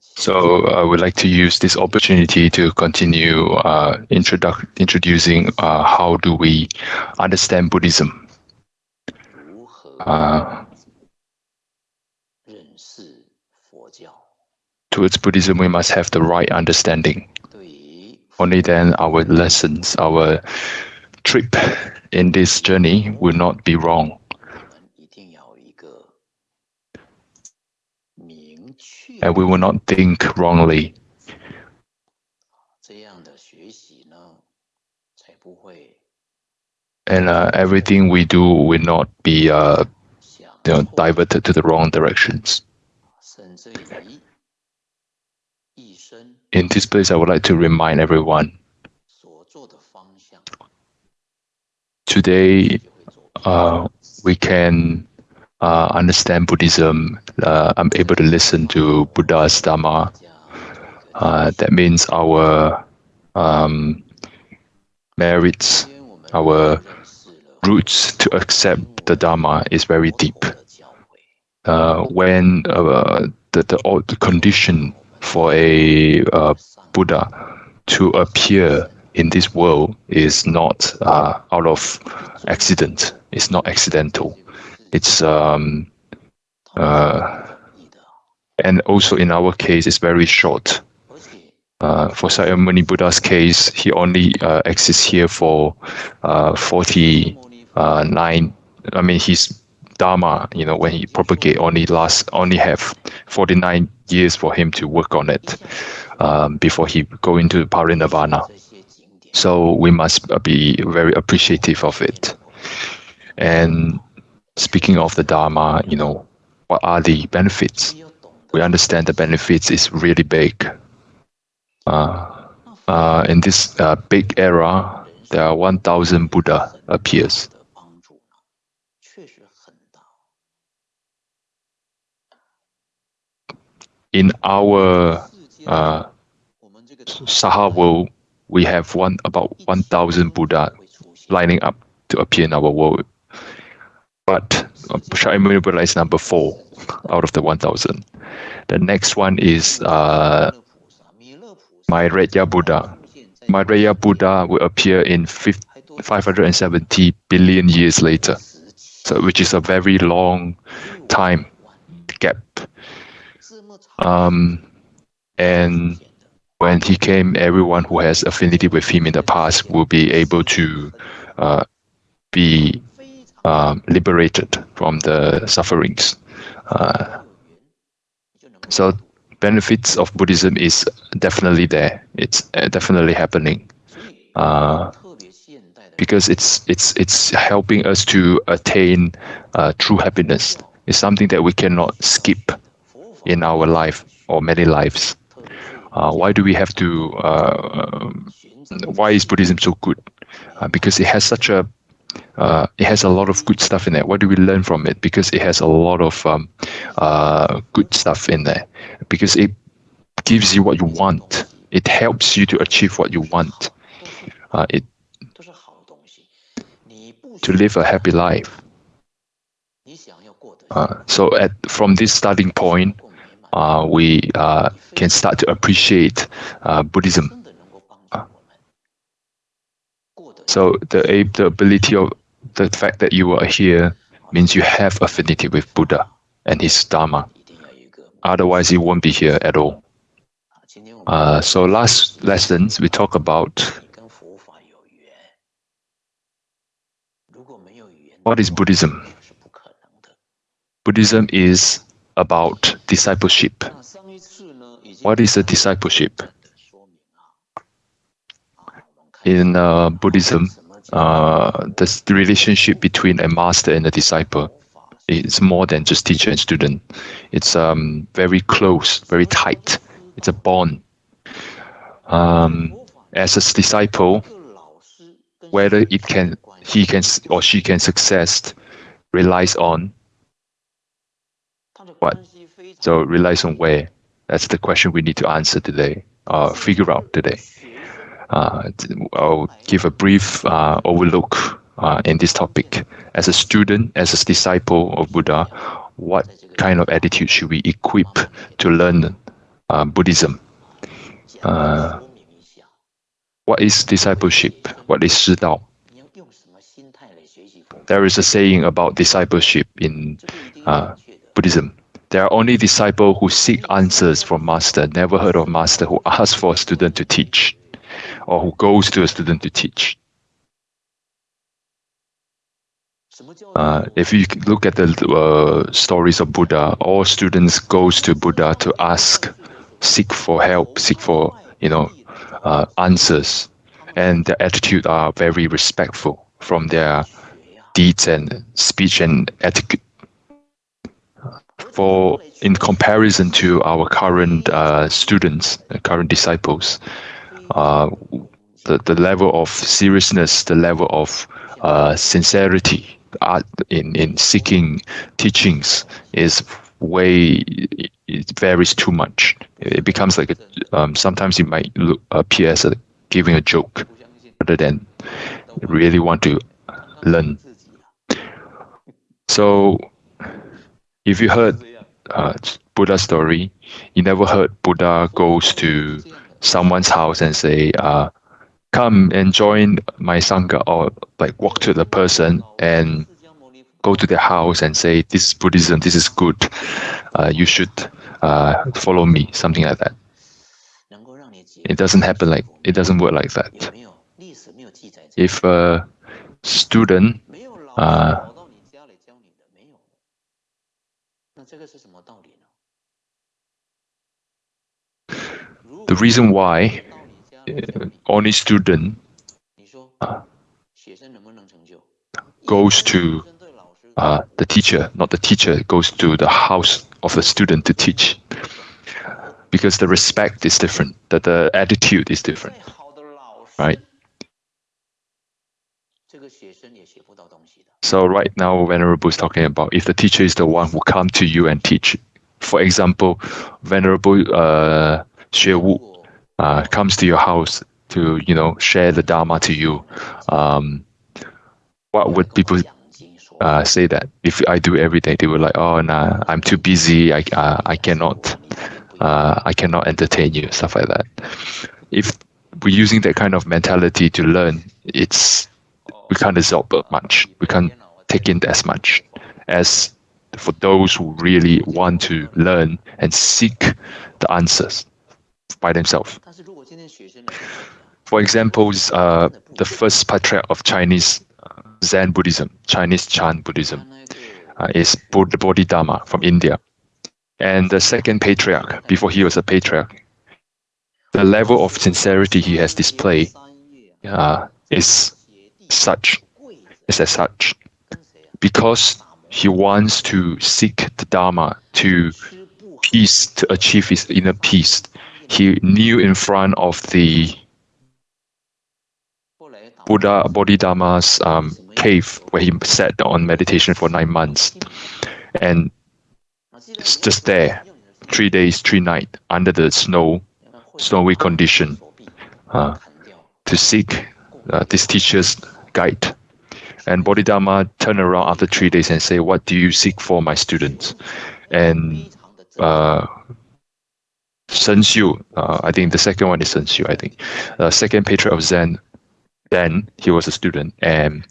So I would like to use this opportunity to continue uh, introdu introducing uh, how do we understand Buddhism. Uh, towards Buddhism, we must have the right understanding. Only then our lessons, our trip in this journey will not be wrong. And we will not think wrongly. And uh, everything we do will not be uh, you know, diverted to the wrong directions. In this place, I would like to remind everyone today uh, we can uh, understand Buddhism. Uh, I'm able to listen to Buddha's Dharma. Uh, that means our um, merits, our roots to accept the Dharma is very deep. Uh, when uh, the, the, condition for a uh, Buddha to appear in this world is not out of accident. It's not accidental. It's um, uh, and also in our case, it's very short. Uh, for Sakyamuni Buddha's case, he only uh, exists here for uh, 49. I mean, his Dharma, you know, when he propagate, only last only have 49 years for him to work on it um, before he go into parinirvana. So we must be very appreciative of it. And speaking of the Dharma, you know, what are the benefits? We understand the benefits is really big. Uh, uh, in this uh, big era, there are 1,000 Buddha appears. In our uh, Saha world, we have one about 1,000 Buddha lining up to appear in our world. But Shakyamuni Buddha is number four out of the 1,000. The next one is uh, Maitreya Buddha. Maitreya Buddha will appear in 570 billion years later, so which is a very long time gap. Um, and when he came, everyone who has affinity with him in the past will be able to uh, be um, liberated from the sufferings. Uh, so benefits of Buddhism is definitely there. It's uh, definitely happening. Uh, because it's it's it's helping us to attain uh, true happiness. It's something that we cannot skip in our life or many lives. Uh, why do we have to? Uh, why is Buddhism so good? Uh, because it has such a uh, it has a lot of good stuff in there. What do we learn from it? Because it has a lot of um, uh, good stuff in there. Because it gives you what you want. It helps you to achieve what you want. Uh, it to live a happy life. so at from this starting point, uh, we uh, can start to appreciate uh, Buddhism. Uh, so the, the ability of the fact that you are here means you have affinity with Buddha and his Dharma. Otherwise, you won't be here at all. Uh, so last lessons, we talk about what is Buddhism? Buddhism is about discipleship. What is a discipleship? In uh, Buddhism, uh, the relationship between a master and a disciple is more than just teacher and student. It's um, very close, very tight. It's a bond. Um, as a disciple, whether it can, he can or she can success relies on what? So relies on where? That's the question we need to answer today, uh, figure out today. Uh, I'll give a brief uh, overlook uh, in this topic. As a student, as a disciple of Buddha, what kind of attitude should we equip to learn Buddhism. What is discipleship? What is Shidao? There is a saying about discipleship in uh, Buddhism. There are only disciples who seek answers from master, never heard of master who asks for a student to teach or who goes to a student to teach. Uh, if you look at the uh, stories of Buddha, all students goes to Buddha to ask, seek for help, seek for you know uh, answers, and their attitude are very respectful from their deeds and speech and etiquette. For in comparison to our current uh, students, uh, current disciples, uh, the the level of seriousness, the level of sincerity in in seeking teachings is way it varies too much. It becomes like a, um, sometimes it might look, appear as a, giving a joke rather than really want to learn. So, if you heard uh, Buddha story, you never heard Buddha goes to someone's house and say, uh, come and join my sangha or like walk to the person and go to their house and say this is buddhism this is good. Uh, you should uh, follow me something like that. It doesn't happen like it doesn't work like that. If a student uh, the reason why uh, only student uh, goes to uh, the teacher, not the teacher goes to the house of the student to teach. Because the respect is different, that the attitude is different, right? So right now, Venerable is talking about if the teacher is the one who come to you and teach. For example, Venerable uh, Wu uh, comes to your house to you know share the Dharma to you. Um, what would people uh, say that if I do everything, they were like, "Oh, nah, I'm too busy. I uh, I cannot, uh, I cannot entertain you." Stuff like that. If we're using that kind of mentality to learn, it's we can't absorb much. We can't take in as much as for those who really want to learn and seek the answers by themselves. For example, uh, the first patriarch of Chinese Zen Buddhism, Chinese Chan Buddhism, uh, is Buddha Bodhidharma from India. And the second patriarch, before he was a patriarch, the level of sincerity he has displayed uh, is such, is as such, because he wants to seek the Dharma to peace, to achieve his inner peace. He knew in front of the Buddha Bodhidharma's um, cave where he sat on meditation for nine months. And just there, three days, three nights, under the snow, snowy condition, uh, to seek uh, this teacher's guide. And Bodhidharma turned around after three days and say, what do you seek for my students? And uh, Shen Xiu, uh, I think the second one is Shen Xiu, I think. Uh, second patriarch of Zen, then he was a student and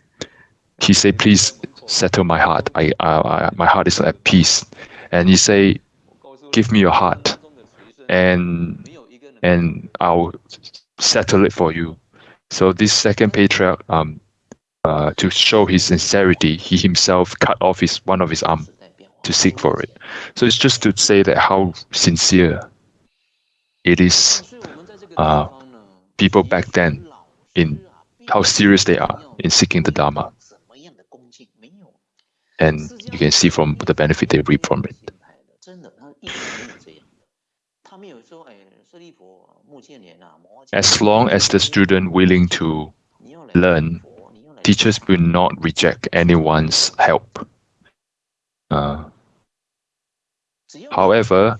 he said, please settle my heart. I, I, my heart is at peace. And he say, give me your heart and, and I'll settle it for you. So this second patriarch, um, uh, to show his sincerity, he himself cut off his one of his arm to seek for it. So it's just to say that how sincere it is. Uh, people back then in how serious they are in seeking the Dharma. And you can see from the benefit they reap from it. As long as the student willing to learn, teachers will not reject anyone's help. Uh, however,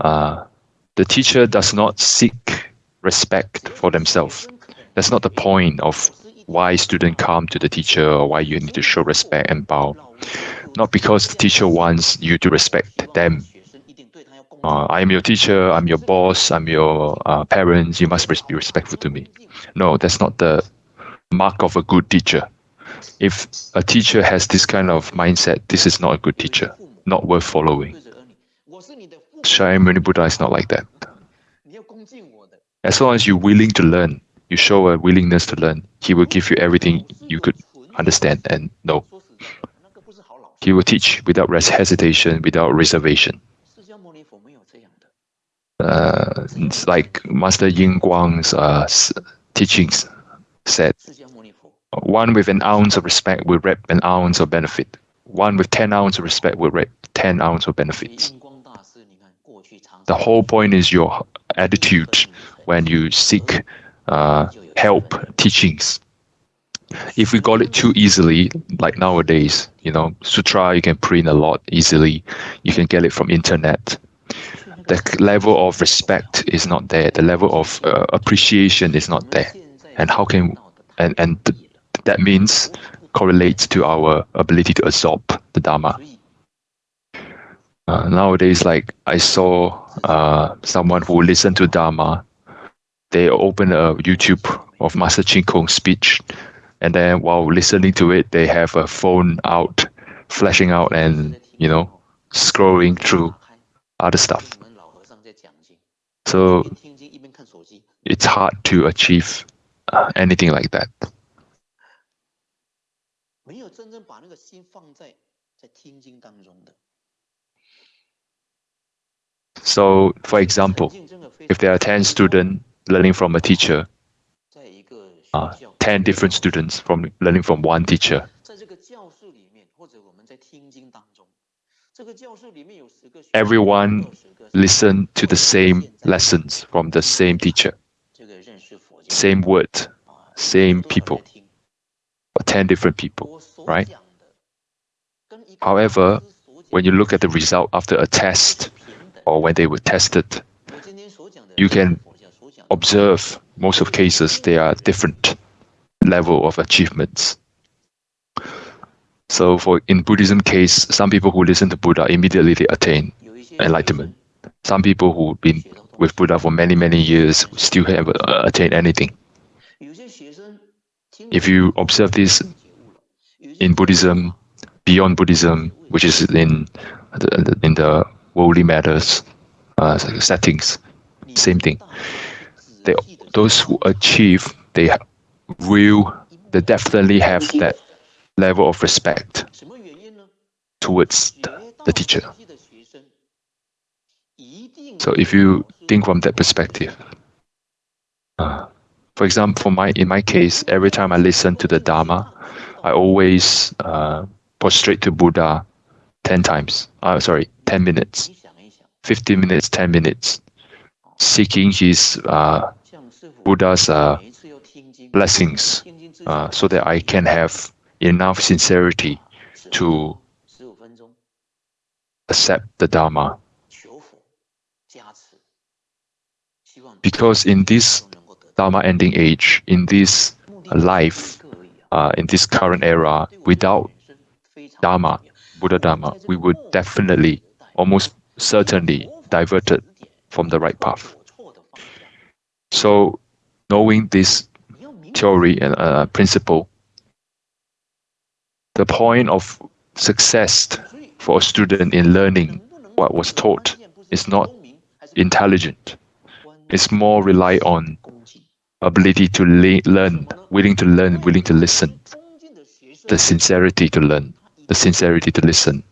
uh, the teacher does not seek respect for themselves. That's not the point of why students come to the teacher or why you need to show respect and bow. Not because the teacher wants you to respect them, uh, I am your teacher, I'm your boss, I'm your uh, parents, you must be respectful to me. No, that's not the mark of a good teacher. If a teacher has this kind of mindset, this is not a good teacher, not worth following. Shakyamuni Buddha is not like that. As long as you're willing to learn, you show a willingness to learn, he will give you everything you could understand and know. He will teach without hesitation, without reservation. Uh, it's like Master Yin Guang's uh, teachings said, one with an ounce of respect will reap an ounce of benefit. One with 10 ounces of respect will reap 10 ounces of benefits. The whole point is your attitude when you seek uh, help, teachings. If we got it too easily, like nowadays, you know, sutra you can print a lot easily. You can get it from internet. The level of respect is not there. The level of uh, appreciation is not there. And how can and and th that means correlates to our ability to absorb the dharma. Uh, nowadays, like I saw uh, someone who listened to Dharma, they open a YouTube of Master Ching Kong's speech, and then while listening to it, they have a phone out, flashing out, and you know, scrolling through other stuff. So it's hard to achieve uh, anything like that. So, for example, if there are 10 students learning from a teacher, uh, 10 different students from learning from one teacher, everyone listen to the same lessons from the same teacher, same word, same people, or 10 different people, right? However, when you look at the result after a test, or when they were tested, you can observe most of cases they are different level of achievements. So for in Buddhism case, some people who listen to Buddha immediately they attain enlightenment. Some people who've been with Buddha for many, many years still haven't attained anything. If you observe this in Buddhism, beyond Buddhism, which is in the, in the worldly matters uh, settings. Same thing. They, those who achieve, they will, they definitely have that level of respect towards the, the teacher. So if you think from that perspective, uh, for example, for my in my case, every time I listen to the Dharma, I always uh, prostrate to Buddha 10 times. Uh, sorry, 10 minutes, 15 minutes, 10 minutes, seeking his uh, Buddha's uh, blessings uh, so that I can have enough sincerity to accept the Dharma. Because in this Dharma ending age, in this life, uh, in this current era, without Dharma, Buddha Dharma, we would definitely, almost certainly, diverted from the right path. So, knowing this theory and uh, principle, the point of success for a student in learning what was taught is not intelligent. It's more rely on ability to learn, willing to learn, willing to listen, the sincerity to learn the sincerity to listen.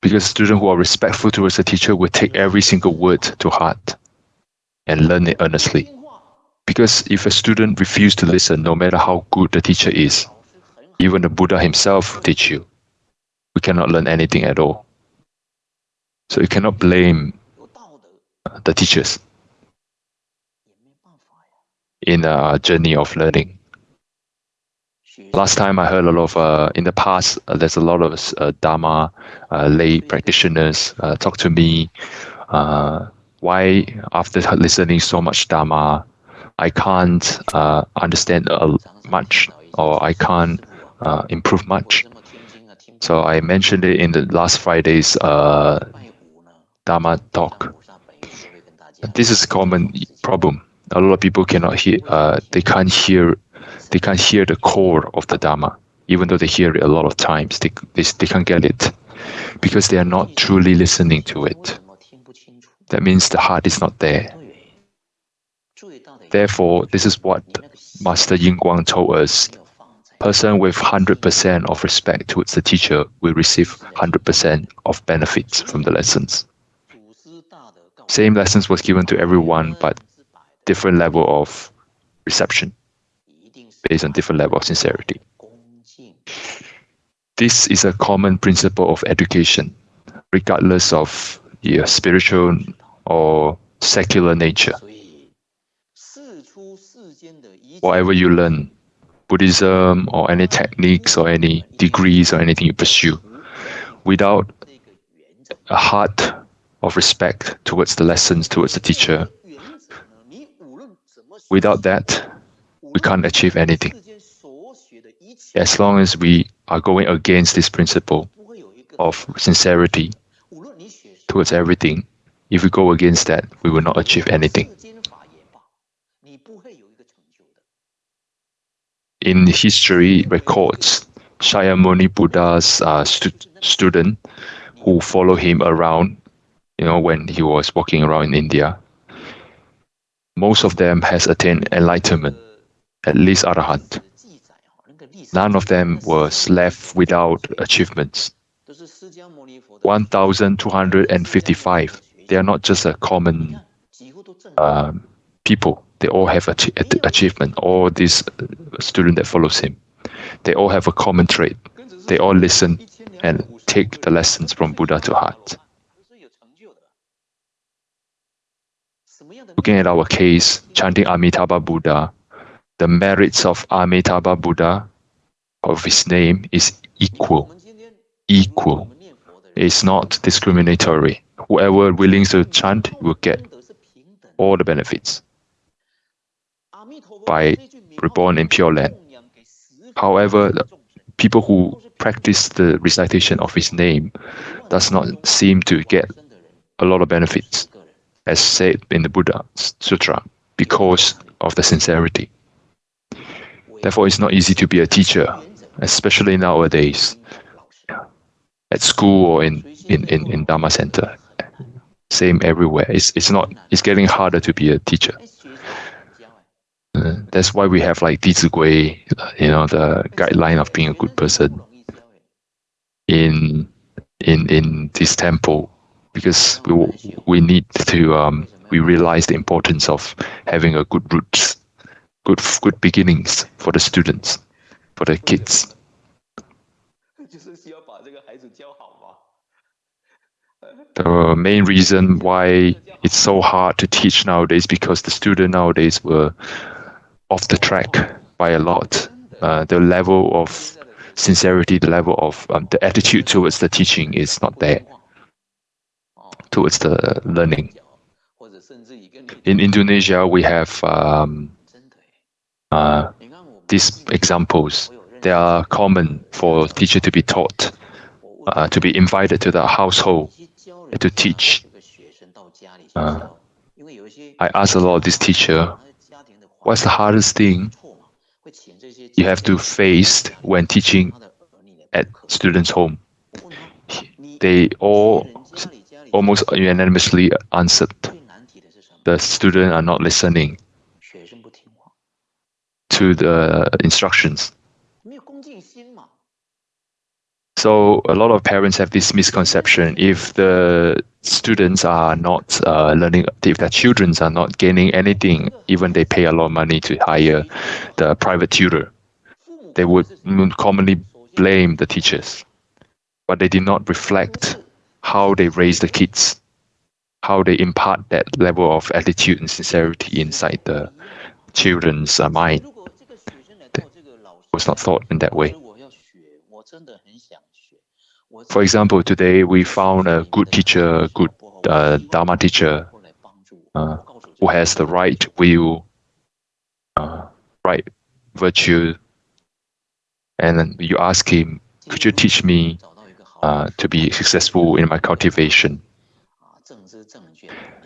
Because students who are respectful towards the teacher will take every single word to heart and learn it earnestly. Because if a student refuses to listen, no matter how good the teacher is, even the Buddha himself teach you, we cannot learn anything at all. So you cannot blame uh, the teachers in a journey of learning. Last time I heard a lot of, uh, in the past, uh, there's a lot of uh, Dharma uh, lay practitioners uh, talk to me. Uh, why, after listening so much Dharma, I can't understand much or I can't improve much? So I mentioned it in the last Friday's Dharma talk. This is a common problem. A lot of people cannot hear. They can't hear. They can't hear the core of the Dharma, even though they hear it a lot of times. They they, they can't get it because they are not truly listening to it. That means the heart is not there. Therefore, this is what Master Yin Guang told us. Person with 100% of respect towards the teacher will receive 100% of benefits from the lessons. Same lessons was given to everyone, but different level of reception based on different level of sincerity. This is a common principle of education, regardless of your spiritual or secular nature. Whatever you learn, Buddhism or any techniques or any degrees or anything you pursue, without a heart of respect towards the lessons, towards the teacher, without that, we can't achieve anything. As long as we are going against this principle of sincerity towards everything, if we go against that, we will not achieve anything. In history records, Shakyamuni Buddha's uh, stu student who follow him around, you know, when he was walking around in India, most of them has attained enlightenment, at least arahant. None of them was left without achievements. 1,255 they are not just a common um, people. They all have ach- achievement. All these students that follows him, they all have a common trait. They all listen and take the lessons from Buddha to heart. Looking at our case, chanting Amitabha Buddha, the merits of Amitabha Buddha, of his name, is equal. Equal. It's not discriminatory whoever willing to chant will get all the benefits by reborn in Pure Land. However, people who practice the recitation of his name does not seem to get a lot of benefits, as said in the Buddha Sutra, because of the sincerity. Therefore, it's not easy to be a teacher, especially nowadays, at school or in, in, in, in Dharma Center same everywhere. It's it's not. It's getting harder to be a teacher. Uh, that's why we have like Gui, you know, the guideline of being a good person in in in this temple, because we we need to um, we realize the importance of having a good roots, good good beginnings for the students, for the kids. the main reason why it's so hard to teach nowadays because the student nowadays were off the track by a lot. Uh, the level of sincerity, the level of um, the attitude towards the teaching is not there towards the learning. In Indonesia, we have um, uh, these examples. They are common for teacher to be taught, uh, to be invited to the household to teach. Uh, I asked a lot of this teacher, what's the hardest thing you have to face when teaching at students' home? They all almost unanimously answered, the students are not listening to the instructions. So a lot of parents have this misconception: if the students are not uh, learning, if their children are not gaining anything, even they pay a lot of money to hire the private tutor, they would commonly blame the teachers, but they did not reflect how they raise the kids, how they impart that level of attitude and sincerity inside the children's mind. Was not thought in that way. For example, today we found a good teacher, good uh, Dharma teacher, uh, who has the right will, uh, right virtue, and then you ask him, could you teach me uh, to be successful in my cultivation?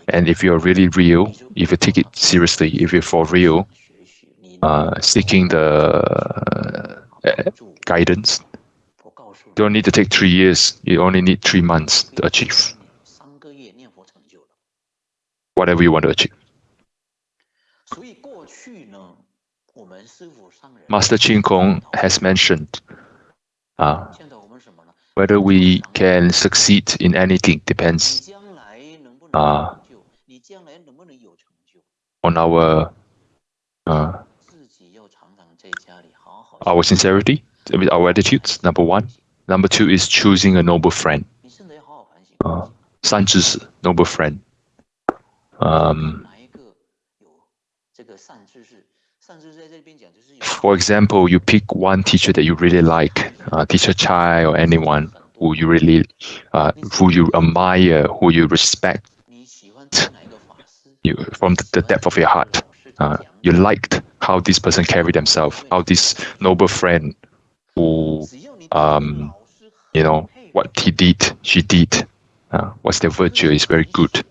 And if you're really real, if you take it seriously, if you're for real, uh, seeking the uh, guidance, you don't need to take three years. You only need three months to achieve whatever you want to achieve. Master Chin Kong has mentioned uh, whether we can succeed in anything depends uh, on our uh, our sincerity, our attitudes. Number one. Number two is choosing a noble friend. Uh, 三知识, noble friend. Um, for example, you pick one teacher that you really like, uh, teacher Chai or anyone who you really, uh, who you admire, who you respect, you from the depth of your heart. Uh, you liked how this person carried themselves, how this noble friend who, um, you know, what he did, she did, uh, what's their virtue is very good,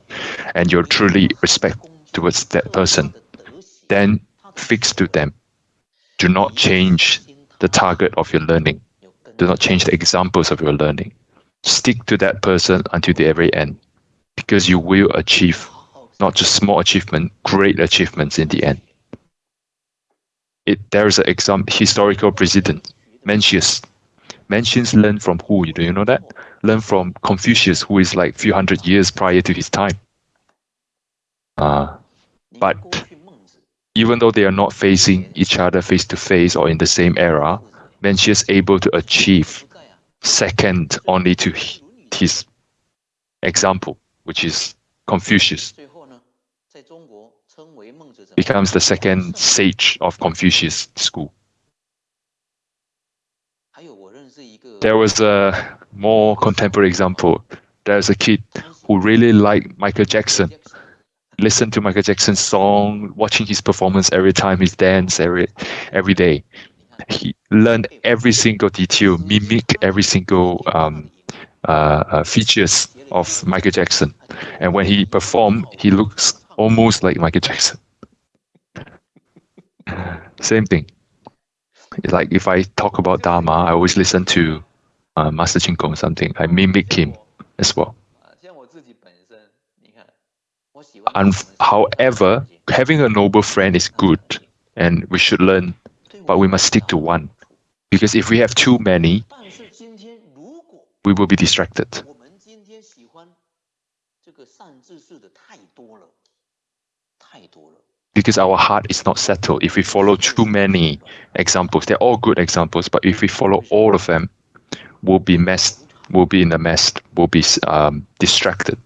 and you're truly respect towards that person, then fix to them. Do not change the target of your learning. Do not change the examples of your learning. Stick to that person until the very end, because you will achieve not just small achievement, great achievements in the end. It, there is an example, historical precedent, Mencius. Mencius learned from who? Do you know that? Learned from Confucius, who is like few hundred years prior to his time. Uh, but even though they are not facing each other face to face or in the same era, Mencius able to achieve second only to his example, which is Confucius becomes the second sage of Confucius school. There was a more contemporary example. There's a kid who really liked Michael Jackson. Listened to Michael Jackson's song, watching his performance every time he dance every every day. He learned every single detail, mimic every single um, uh, uh, features of Michael Jackson. And when he performed, he looks almost like Michael Jackson. Same thing. It's like if I talk about Dharma, I always listen to uh, Master Chin Kong something. I mimic him as well. And however, having a noble friend is good and we should learn, but we must stick to one. Because if we have too many, we will be distracted because our heart is not settled. If we follow too many examples, they're all good examples, but if we follow all of them, we'll be messed, we'll be in a mess, we'll be um, distracted.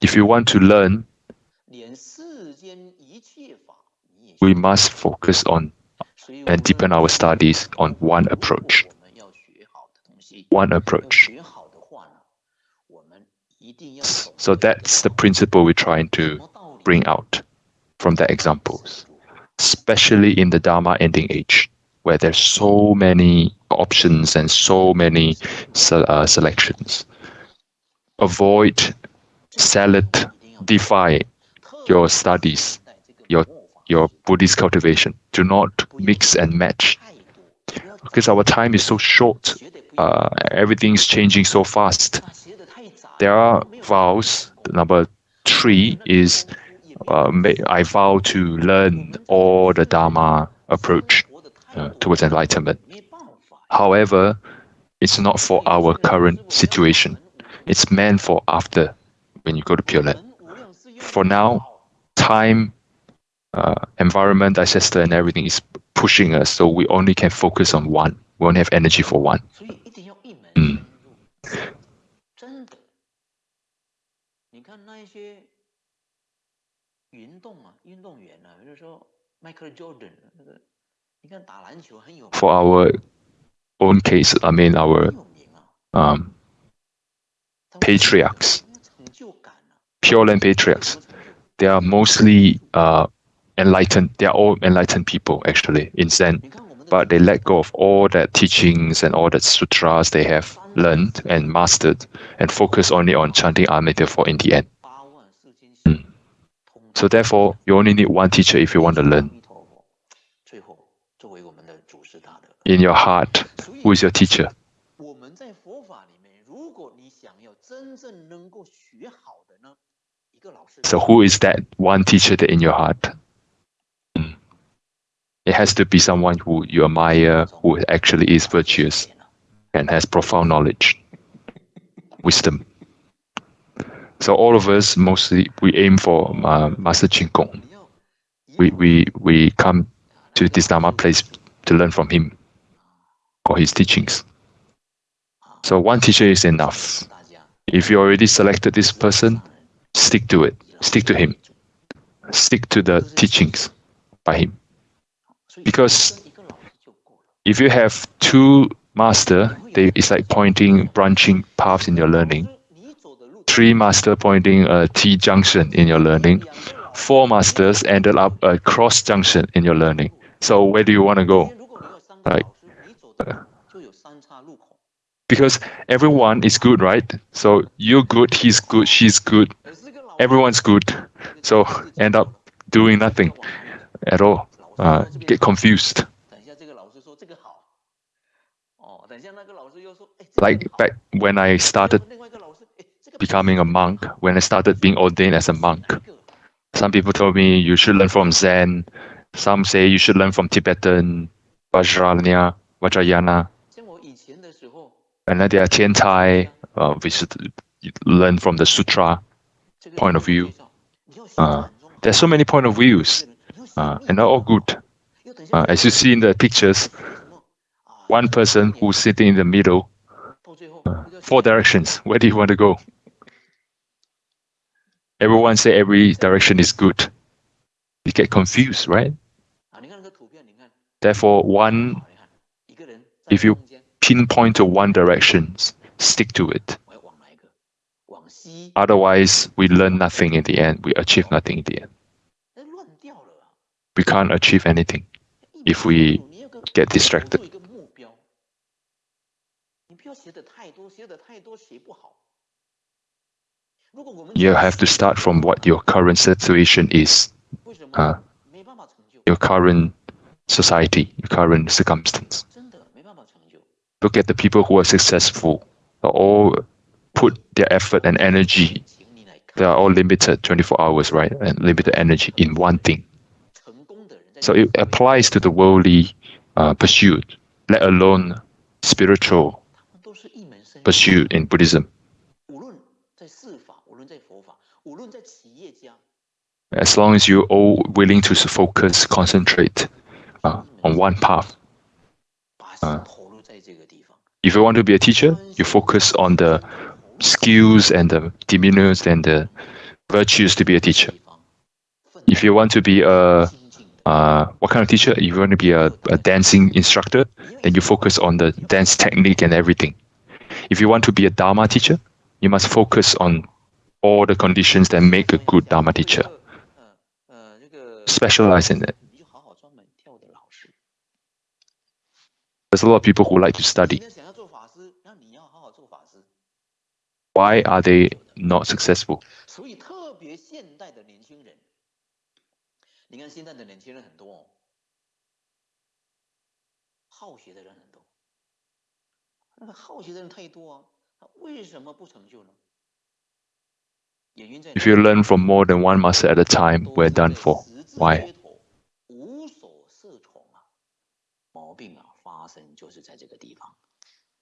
If you want to learn, we must focus on and deepen our studies on one approach. One approach. So that's the principle we're trying to bring out from the examples, especially in the Dharma ending age, where there's so many options and so many uh, selections. Avoid, select, defy your studies, your your Buddhist cultivation. Do not mix and match, because our time is so short. Uh, everything's changing so fast there are vows. Number three is uh, I vow to learn all the Dharma approach uh, towards enlightenment. However, it's not for our current situation. It's meant for after when you go to Pure Land. For now, time, uh, environment, ancestor, and everything is pushing us, so we only can focus on one. We only have energy for one. Mm. 那一些运动啊，运动员啊，比如说 Michael Jordan 那个，你看打篮球很有。For our own case, I mean our um patriarchs, pure land patriarchs, they are mostly uh enlightened. They are all enlightened people actually in Zen, but they let go of all that teachings and all that sutras they have learned and mastered, and focus only on chanting Amida for in the end. Mm. So therefore, you only need one teacher if you want to learn. In your heart, who is your teacher? So who is that one teacher that in your heart? It has to be someone who you admire, who actually is virtuous and has profound knowledge, wisdom. So all of us mostly we aim for uh, Master Ching Kong. We we we come to this Dharma place to learn from him or his teachings. So one teacher is enough. If you already selected this person, stick to it. Stick to him. Stick to the teachings by him. Because if you have two master, they, it's like pointing branching paths in your learning. Three master pointing a T junction in your learning. Four masters ended up a cross junction in your learning. So where do you want to go? Like, uh, because everyone is good, right? So you're good, he's good, she's good, everyone's good. So end up doing nothing at all. Uh, get confused. Like back when I started becoming a monk, when I started being ordained as a monk, some people told me you should learn from Zen. Some say you should learn from Tibetan, Vajrayana, Vajrayana. And then there are Tiantai, uh, we should learn from the Sutra point of view. Uh, there's so many point of views, uh, and all good. Uh, as you see in the pictures, one person who's sitting in the middle, uh, four directions. Where do you want to go? Everyone say every direction is good. You get confused, right? Therefore, one, if you pinpoint to one direction, stick to it. Otherwise, we learn nothing in the end. We achieve nothing in the end. We can't achieve anything if we get distracted. You have to start from what your current situation is, uh, your current society, your current circumstance. Look at the people who are successful, they all put their effort and energy. They are all limited 24 hours, right? And limited energy in one thing. So it applies to the worldly uh, pursuit, let alone spiritual pursuit in Buddhism. As long as you're all willing to focus, concentrate uh, on one path. Uh, if you want to be a teacher, you focus on the skills and the demeanors and the virtues to be a teacher. If you want to be a uh, what kind of teacher? If you want to be a, a dancing instructor, then you focus on the dance technique and everything. If you want to be a Dharma teacher, you must focus on all the conditions that make a good Dharma teacher. Specialize in it. There's a lot of people who like to study. Why are they not successful? 你看现在的年轻人很多、哦，好学的人很多。那个好学的人太多啊，他为什么不成就呢？原因在 If you learn from more than one master at a time, we're done for. Why? 无所适从啊，毛病啊发生就是在这个地方。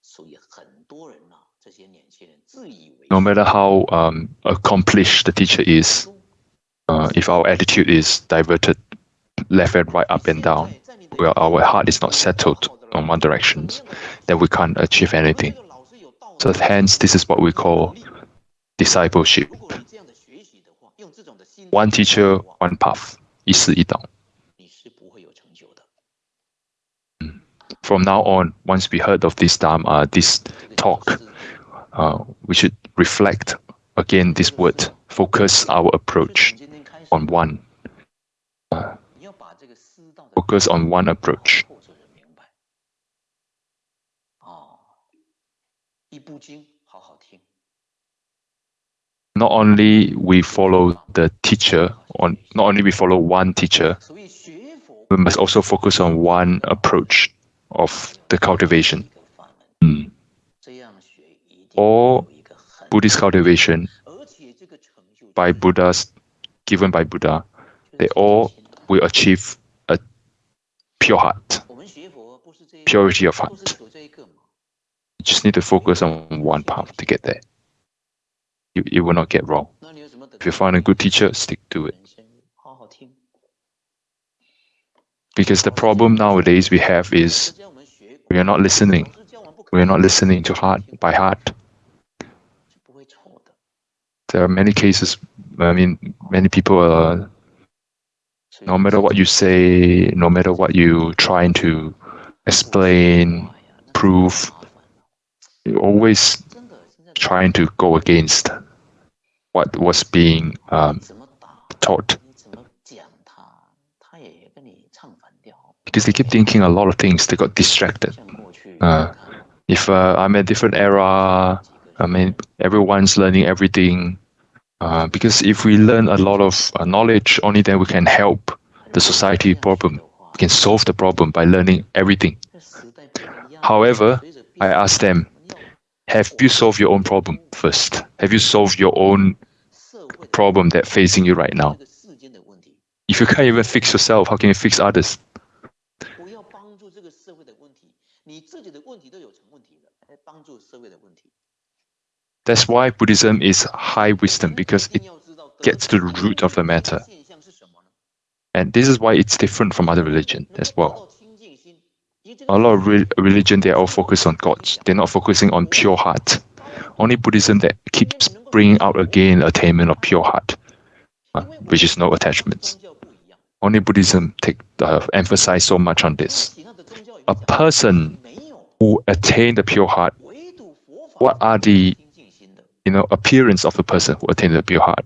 所以很多人呐、这些年轻人自以为 No matter how um, accomplished the teacher is, uh, if our attitude is diverted left and right, up and down, where our heart is not settled on one direction, then we can't achieve anything. So hence, this is what we call discipleship. 如果你这样的学习的话，用这种的心 One teacher, one path. 一师一道.你是不会有成就的。 From now on, once we heard of this Dharma, uh, this talk, uh, we should reflect again this word, focus our approach 从今天开始， on one. Uh, focus on one approach. Not only we follow the teacher, on not only we follow one teacher, we must also focus on one approach of the cultivation. Mm. All Buddhist cultivation by Buddha's given by Buddha, they all will achieve a pure heart, purity of heart. You just need to focus on one path to get there. You, you will not get wrong. If you find a good teacher, stick to it. Because the problem nowadays we have is we are not listening. We are not listening to heart by heart. There are many cases I mean, many people are. No matter what you say, no matter what you trying to explain, prove, you're always trying to go against what was being um, taught. Because they keep thinking a lot of things, they got distracted. Uh, if uh, I'm a different era, I mean, everyone's learning everything. Uh, because if we learn a lot of uh, knowledge, only then we can help the society problem. We can solve the problem by learning everything. However, I ask them, have you solved your own problem first? Have you solved your own problem that facing you right now? If you can't even fix yourself, how can you fix others? That's why Buddhism is high wisdom, because it gets to the root of the matter. And this is why it's different from other religion as well. A lot of re religion, they are all focused on gods. They're not focusing on pure heart. Only Buddhism that keeps bringing out again attainment of pure heart, uh, which is no attachments. Only Buddhism take uh, emphasize so much on this. A person who attained the pure heart, what are the you know, appearance of the person who attained the pure heart.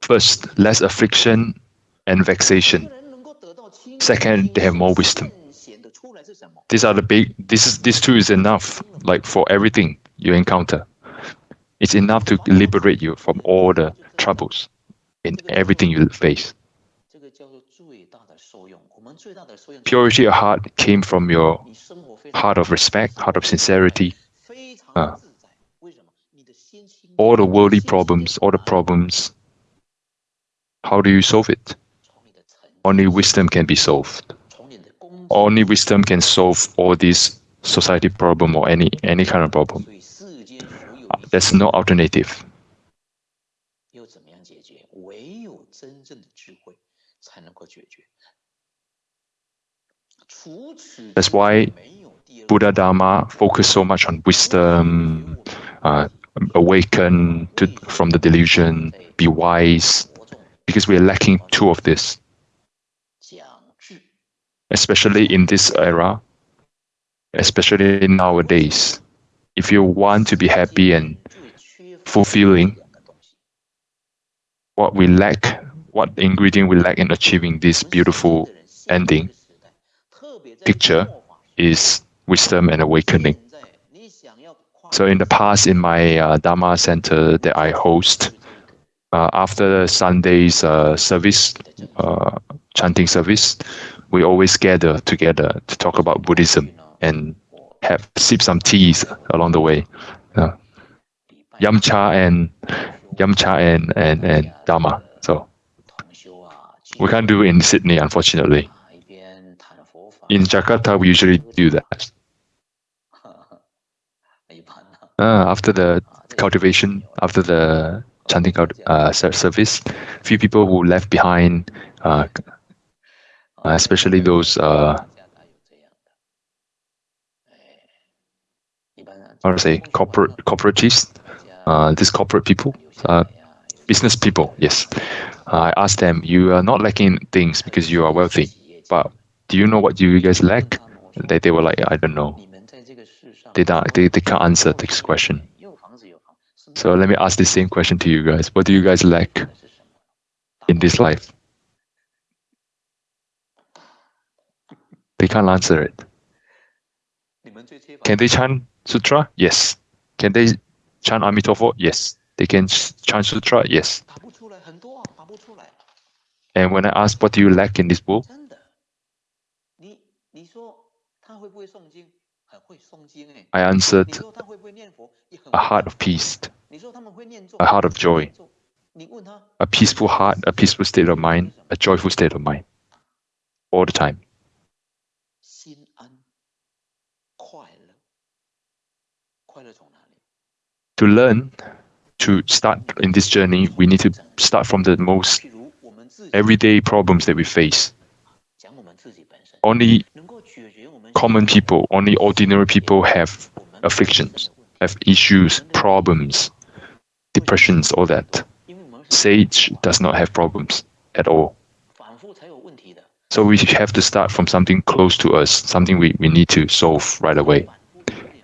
First, less affliction and vexation. Second, they have more wisdom. These are the big. This is this two is enough. Like for everything you encounter, it's enough to liberate you from all the troubles in everything you face. Purity of heart came from your heart of respect, heart of sincerity, uh, uh all the worldly problems, all the problems, how do you solve it? Only wisdom can be solved. Only wisdom can solve all these society problem or any, any kind of problem. Uh, there's no alternative. That's why Buddha Dharma focus so much on wisdom, uh, awaken to, from the delusion, be wise, because we are lacking two of this. Especially in this era, especially nowadays, if you want to be happy and fulfilling, what we lack, what ingredient we lack in achieving this beautiful ending picture is wisdom and awakening. So in the past, in my uh, Dharma center that I host, uh, after Sunday's uh, service, uh, chanting service, we always gather together to talk about Buddhism and have sip some teas along the way. Uh, cha and yum cha and, and, and Dharma. So we can't do it in Sydney, unfortunately. In Jakarta, we usually do that. Uh, after the cultivation, after the chanting uh, service, few people who left behind, uh, uh, especially those uh, how to say corporate corporatists, uh, these corporate people, uh, business people. Yes, I asked them, you are not lacking things because you are wealthy, but do you know what you guys lack? They, they were like, I don't know they, don't, they, they can't answer this question. So let me ask the same question to you guys. What do you guys lack in this life? They can't answer it. Can they chant sutra? Yes. Can they chant Amitofo? Yes. They can chant sutra? Yes. And when I ask, what do you lack in this book? I answered, a heart of peace, a heart of joy, a peaceful heart, a peaceful state of mind, a joyful state of mind, all the time. To learn, to start in this journey, we need to start from the most everyday problems that we face. Only common people, only ordinary people have afflictions, have issues, problems, depressions, all that. Sage does not have problems at all. So we have to start from something close to us, something we, we need to solve right away.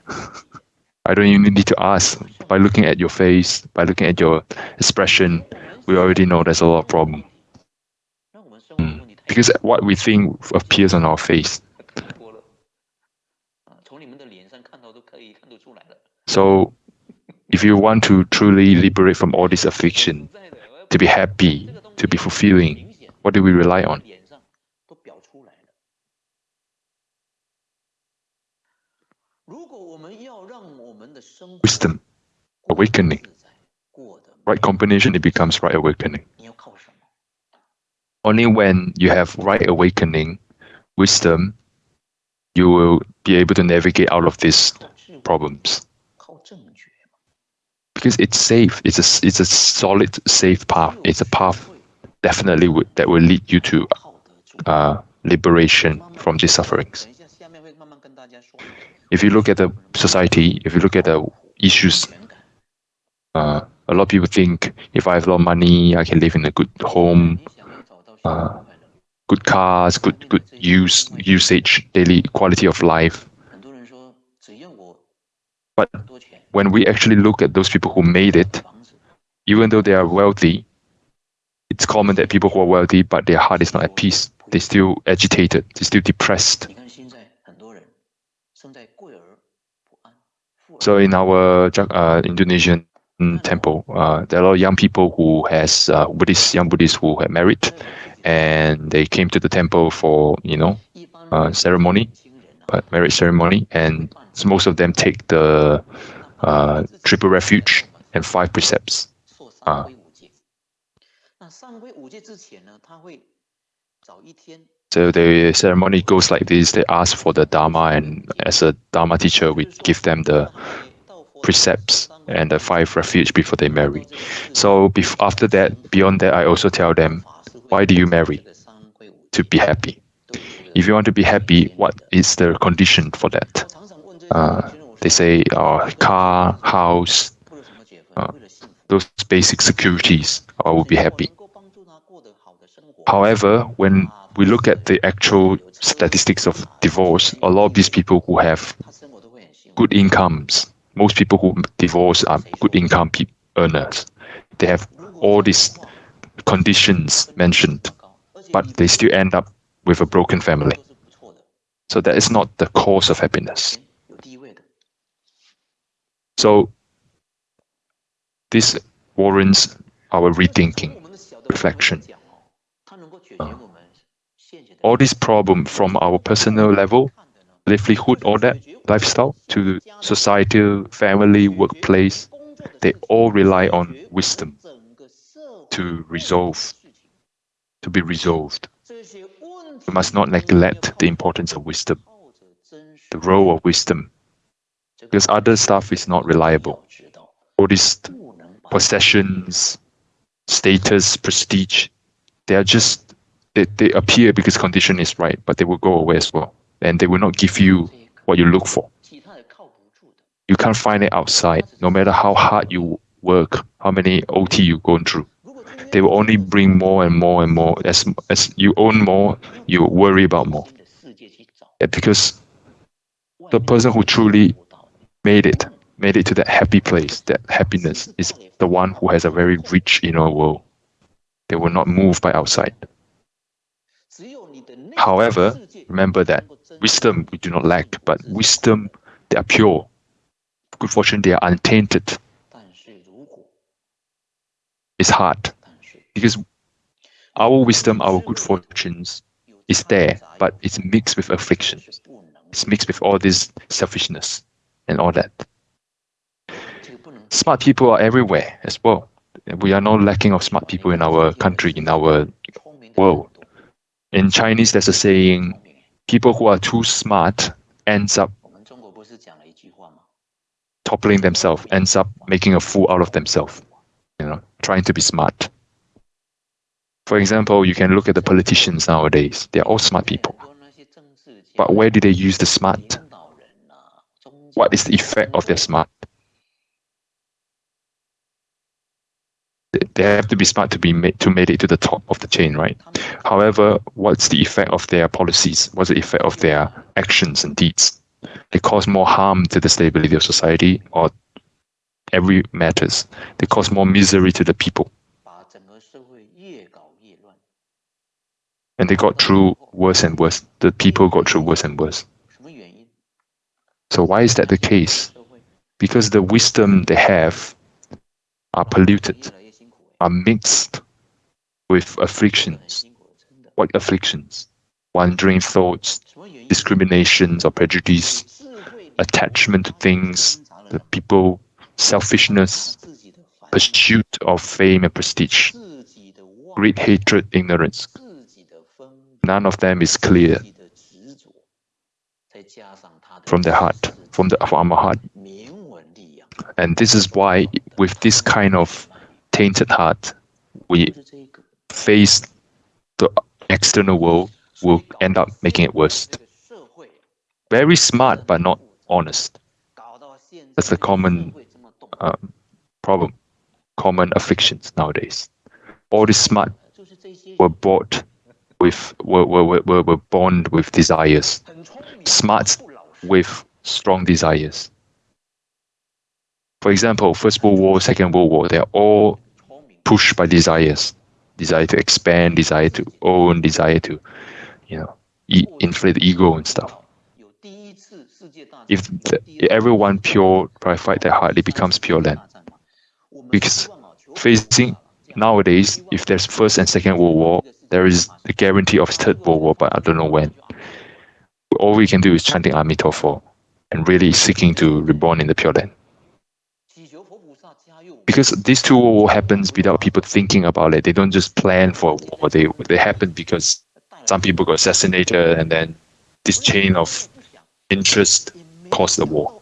I don't even need to ask. By looking at your face, by looking at your expression, we already know there's a lot of problem. Mm. Because what we think appears on our face So if you want to truly liberate from all this affliction, to be happy, to be fulfilling, what do we rely on? Wisdom, awakening. Right combination, it becomes right awakening. Only when you have right awakening, wisdom, you will be able to navigate out of these problems because it's safe. It's a it's a solid safe path. It's a path definitely that will lead you to uh, liberation from these sufferings. If you look at the society, if you look at the issues, uh, a lot of people think if I have a lot of money, I can live in a good home, uh, good cars, good good use usage, daily quality of life. But when we actually look at those people who made it, even though they are wealthy, it's common that people who are wealthy, but their heart is not at peace. They're still agitated, they're still depressed. So in our uh, Indonesian temple, uh, there are a lot of young people who has uh, Buddhist, young Buddhists who had married, and they came to the temple for you know uh, ceremony, marriage ceremony, and most of them take the uh, triple refuge, and five precepts. Uh, so the ceremony goes like this. They ask for the Dharma, and as a Dharma teacher, we give them the precepts and the five refuge before they marry. So after that, beyond that, I also tell them, why do you marry? To be happy. If you want to be happy, what is the condition for that? Uh, they say, uh, car, house, uh, those basic securities, I will be happy. However, when we look at the actual statistics of divorce, a lot of these people who have good incomes, most people who divorce are good income earners. They have all these conditions mentioned, but they still end up with a broken family. So that is not the cause of happiness. So this warrants our rethinking, reflection. Uh, all this problem from our personal level, livelihood, all that lifestyle to societal, family, workplace, they all rely on wisdom to resolve, to be resolved. We must not neglect the importance of wisdom, the role of wisdom, because other stuff is not reliable. All these possessions, status, prestige, they are just they, they appear because condition is right, but they will go away as well. And they will not give you what you look for. You can't find it outside, no matter how hard you work, how many OT you go through. They will only bring more and more and more. As as you own more, you worry about more. Because the person who truly made it, made it to that happy place, that happiness, is the one who has a very rich inner world. They will not move by outside. However, remember that wisdom we do not lack, but wisdom they are pure. Good fortune they are untainted. It's hard because our wisdom, our good fortunes is there, but it's mixed with affliction. It's mixed with all this selfishness and all that. Smart people are everywhere as well. We are not lacking of smart people in our country, in our world. In Chinese, there's a saying, people who are too smart ends up toppling themselves, ends up making a fool out of themselves, you know, trying to be smart. For example, you can look at the politicians nowadays. They're all smart people. But where do they use the smart? What is the effect of their smart? They have to be smart to be made to make it to the top of the chain, right? However, what's the effect of their policies? What's the effect of their actions and deeds? They cause more harm to the stability of society or every matters. They cause more misery to the people. And they got through worse and worse. The people got through worse and worse. So why is that the case? Because the wisdom they have are polluted, are mixed with afflictions. What afflictions? Wandering thoughts, discriminations or prejudice, attachment to things, the people, selfishness, pursuit of fame and prestige, great hatred, ignorance. None of them is clear from the heart, from the from our heart. And this is why, with this kind of tainted heart, we face the external world will end up making it worse. Very smart, but not honest. That's the common um, problem, common afflictions nowadays. All the smart were bought with were, were, were, were born with desires, smart with strong desires. For example, First World War, Second World War, they're all pushed by desires. Desire to expand, desire to own, desire to, you know, e inflate the ego and stuff. If the, everyone pure purify their heart, it becomes pure land. Because facing nowadays, if there's First and Second World War, there is the guarantee of Third World War, but I don't know when. All we can do is chanting Amitabha and really seeking to reborn in the Pure Land. Because these two war happens without people thinking about it. They don't just plan for war. They they happen because some people got assassinated and then this chain of interest caused the war.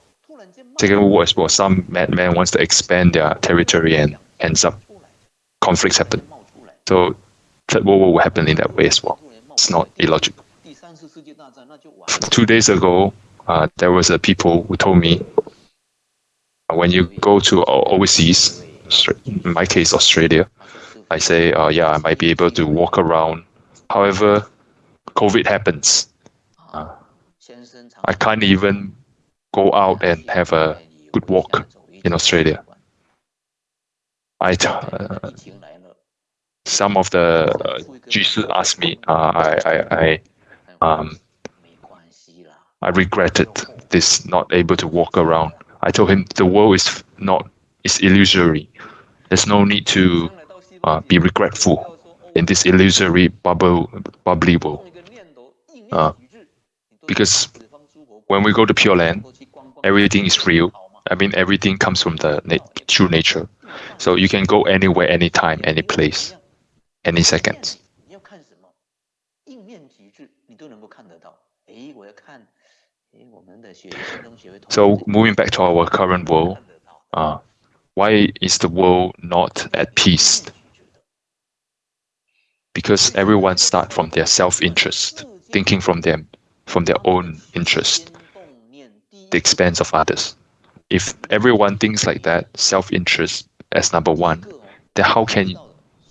Second World War as well. Some madman wants to expand their territory and ends up conflicts happen. So Third World War will happen in that way as well. It's not illogical. Two days ago, uh, there was a people who told me uh, when you go to overseas, in my case Australia, I say, uh, yeah, I might be able to walk around. However, COVID happens. Uh, I can't even go out and have a good walk in Australia. I, uh, some of the uh, asked me, uh, I, I, I, um, I regretted this not able to walk around. I told him the world is not is illusory. There's no need to uh, be regretful in this illusory bubble bubbly world. Uh, because when we go to Pure Land, everything is real. I mean, everything comes from the na true nature. So you can go anywhere, anytime, any place, any second. So moving back to our current world, uh, why is the world not at peace? Because everyone start from their self-interest, thinking from them, from their own interest, the expense of others. If everyone thinks like that, self-interest as number one, then how can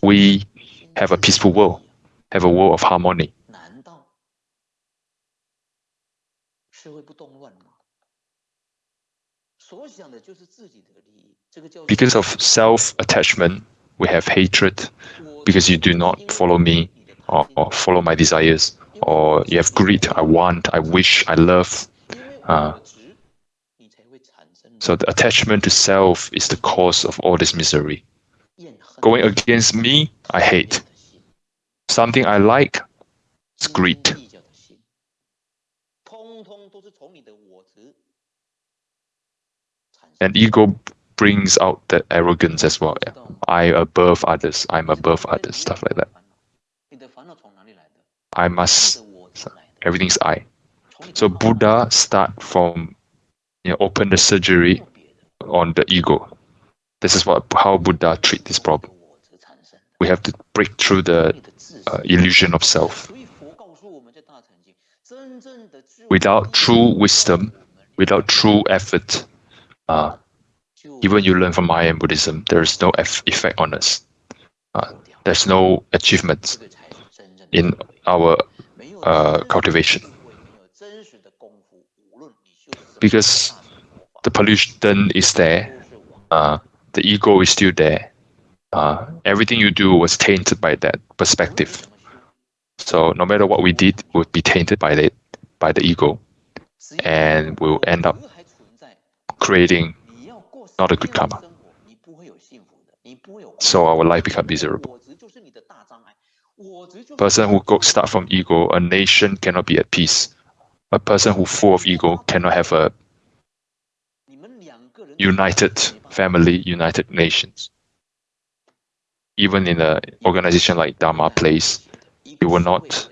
we have a peaceful world, have a world of harmony? Because of self-attachment, we have hatred because you do not follow me or, or follow my desires, or you have greed, I want, I wish, I love. Uh, so the attachment to self is the cause of all this misery. Going against me, I hate. Something I like, it's greed. And ego brings out that arrogance as well. Yeah. I above others, I'm above others, stuff like that. I must, everything's I. So Buddha start from, you know, open the surgery on the ego. This is what how Buddha treat this problem. We have to break through the uh, illusion of self. Without true wisdom, without true effort, uh, even you learn from Mahayana Buddhism, there is no effect on us. Uh, there's no achievement in our uh, cultivation. Because the pollution is there, uh, the ego is still there. Uh, everything you do was tainted by that perspective. So no matter what we did, would be tainted by the by the ego, and we'll end up creating not a good karma. So our life becomes miserable. Person who go, start from ego, a nation cannot be at peace. A person who full of ego cannot have a united family, united nations. Even in an organization like Dharma Place, it will not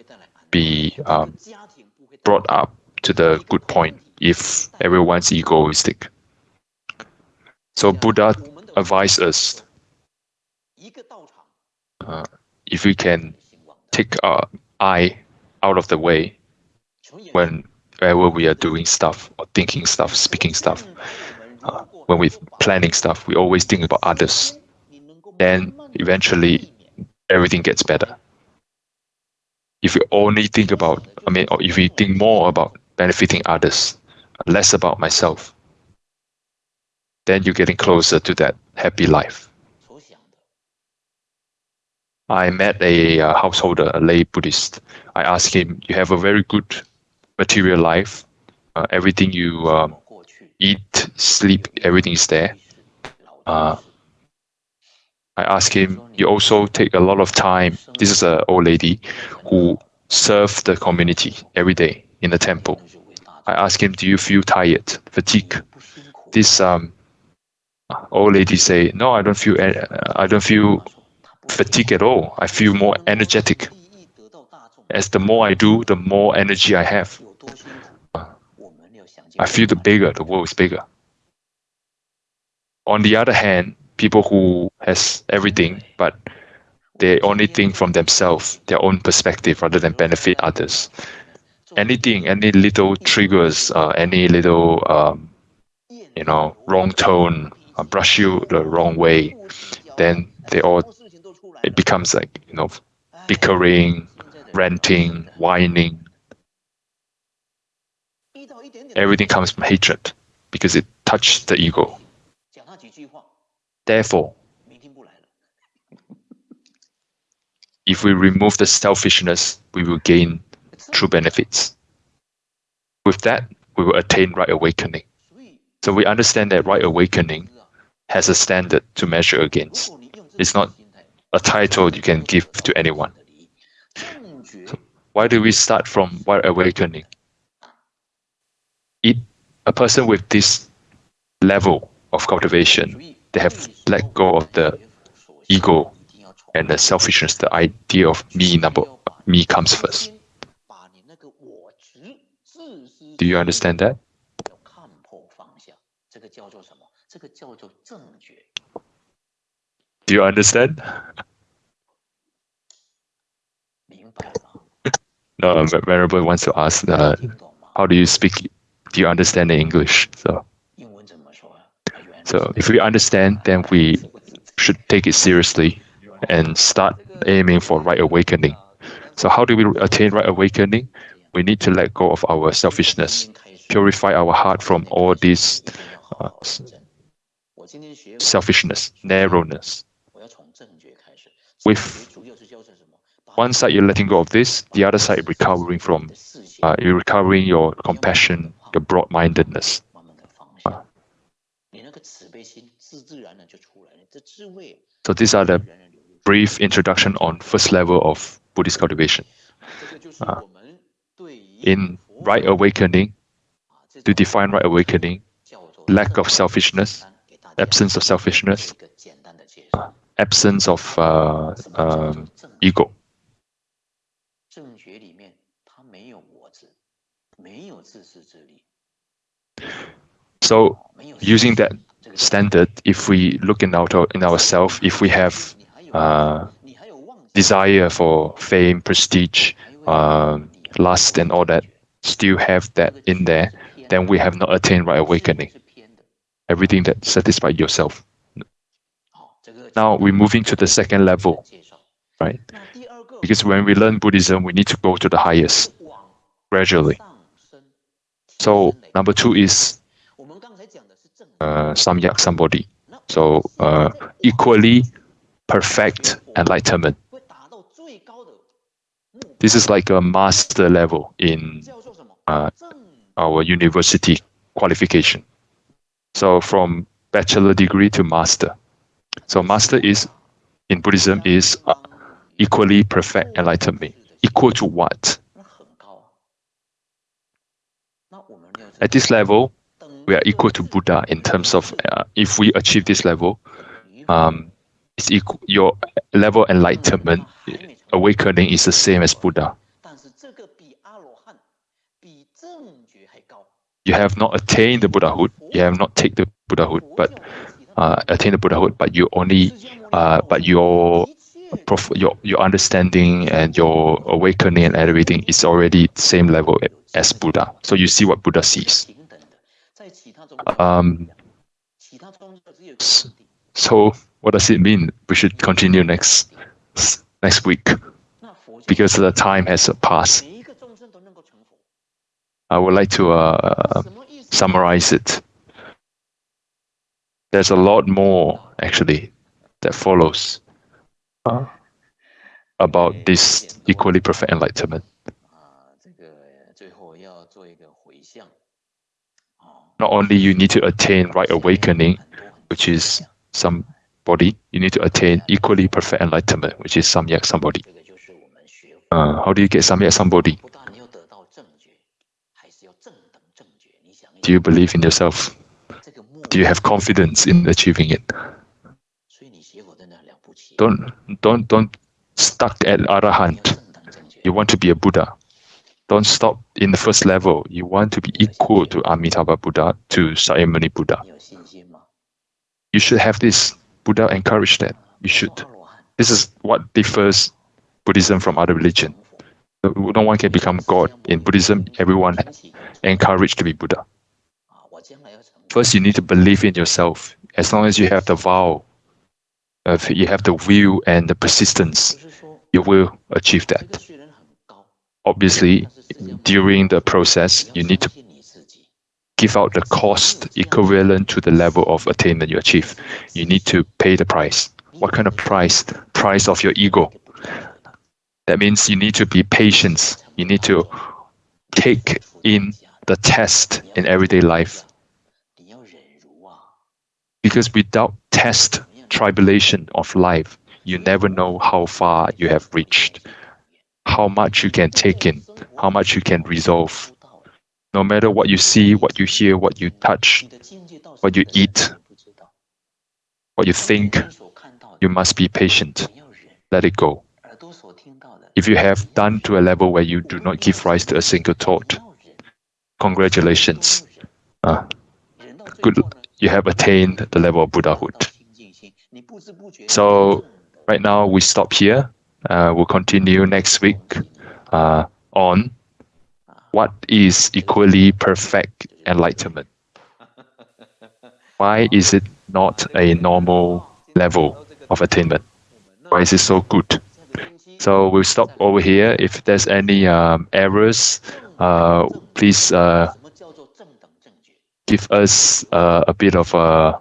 be um, brought up to the good point if everyone's egoistic. So Buddha advised us uh, if we can take our eye out of the way when whenever we are doing stuff or thinking stuff, speaking stuff, uh, when we're planning stuff, we always think about others. Then eventually everything gets better. If you only think about, I mean, if you think more about benefiting others, less about myself, then you're getting closer to that happy life. I met a uh, householder, a lay Buddhist. I asked him, "You have a very good material life. Uh, everything you um, eat, sleep, everything is there." Uh, I asked him, "You also take a lot of time." This is an old lady who served the community every day in the temple. I asked him, "Do you feel tired, fatigue?" This um, old lady say, "No, I don't feel. I don't feel fatigue at all. I feel more energetic. As the more I do, the more energy I have. I feel the bigger, the world is bigger. On the other hand, people who has everything, but they only think from themselves, their own perspective, rather than benefit others. Anything, any little triggers, uh, any little, um, you know, wrong tone, uh, brush you the wrong way, then they all it becomes like you know bickering, ranting, whining. Everything comes from hatred because it touched the ego. Therefore, if we remove the selfishness, we will gain true benefits. With that, we will attain right awakening. So we understand that right awakening has a standard to measure against. It's not a title you can give to anyone. So why do we start from right awakening? It, a person with this level of cultivation, they have let go of the ego and the selfishness, the idea of me number me comes first. Do you understand that? Do you understand? no, Venerable wants to ask, how do you speak? Do you understand the English? So, so if we understand, then we should take it seriously and start aiming for right awakening. So how do we attain right awakening? We need to let go of our selfishness, purify our heart from all this uh, selfishness, narrowness, with one side you're letting go of this, the other side recovering from, uh, you're recovering your compassion, your broad-mindedness. So these are the brief introduction on first level of Buddhist cultivation. Uh, in right awakening, to define right awakening, lack of selfishness, absence of selfishness, uh, absence of uh, um, ego. So, using that standard, if we look in our in ourselves, if we have uh, desire for fame, prestige, um, lust, and all that, still have that in there, then we have not attained right awakening. Everything that satisfies yourself. Now we're moving to the second level, right? Because when we learn Buddhism, we need to go to the highest gradually. So number two is uh, samyak sambodhi. So uh, equally perfect enlightenment. This is like a master level in uh, our university qualification. So from bachelor degree to master. So master is in Buddhism is uh, equally perfect enlightenment. Equal to what? At this level, we are equal to Buddha in terms of uh, if we achieve this level, um, it's equal, your level enlightenment, awakening is the same as Buddha. You have not attained the Buddhahood, you have not taken the Buddhahood, but uh, attained the Buddhahood, but you only, uh, but your your your understanding and your awakening and everything is already the same level as Buddha. So you see what Buddha sees. Um, so what does it mean? We should continue next next week because the time has passed. I would like to uh, summarize it. There's a lot more actually that follows uh, about this equally perfect enlightenment. Not only you need to attain right awakening, which is sambodhi, you need to attain equally perfect enlightenment, which is some samyak sambodhi. Uh, how do you get some samyak sambodhi? Do you believe in yourself? Do you have confidence in achieving it? Don't don't don't stuck at arahant. You want to be a Buddha. Don't stop in the first level. You want to be equal to Amitabha Buddha, to Shakyamuni Buddha. You should have this. Buddha encouraged that. You should. This is what differs Buddhism from other religion. No one can become God. In Buddhism, everyone encouraged to be Buddha. First, you need to believe in yourself. As long as you have the vow, if you have the will and the persistence, you will achieve that. Obviously, during the process, you need to give out the cost equivalent to the level of attainment you achieve. You need to pay the price. What kind of price? Price of your ego. That means you need to be patient. You need to take in the test in everyday life. Because without test, tribulation of life, you never know how far you have reached, how much you can take in, how much you can resolve. No matter what you see, what you hear, what you touch, what you eat, what you think, you must be patient. Let it go. If you have done to a level where you do not give rise to a single thought, congratulations. Uh, good, you have attained the level of Buddhahood. So right now we stop here. Uh, we'll continue next week uh, on what is equally perfect enlightenment. Why is it not a normal level of attainment? Why is it so good? So we'll stop over here. If there's any um, errors, uh, please uh, give us uh, a bit of a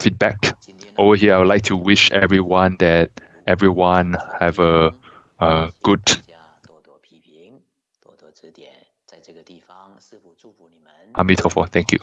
feedback. Over here, I would like to wish everyone that everyone have a, a good Amitabha, thank you.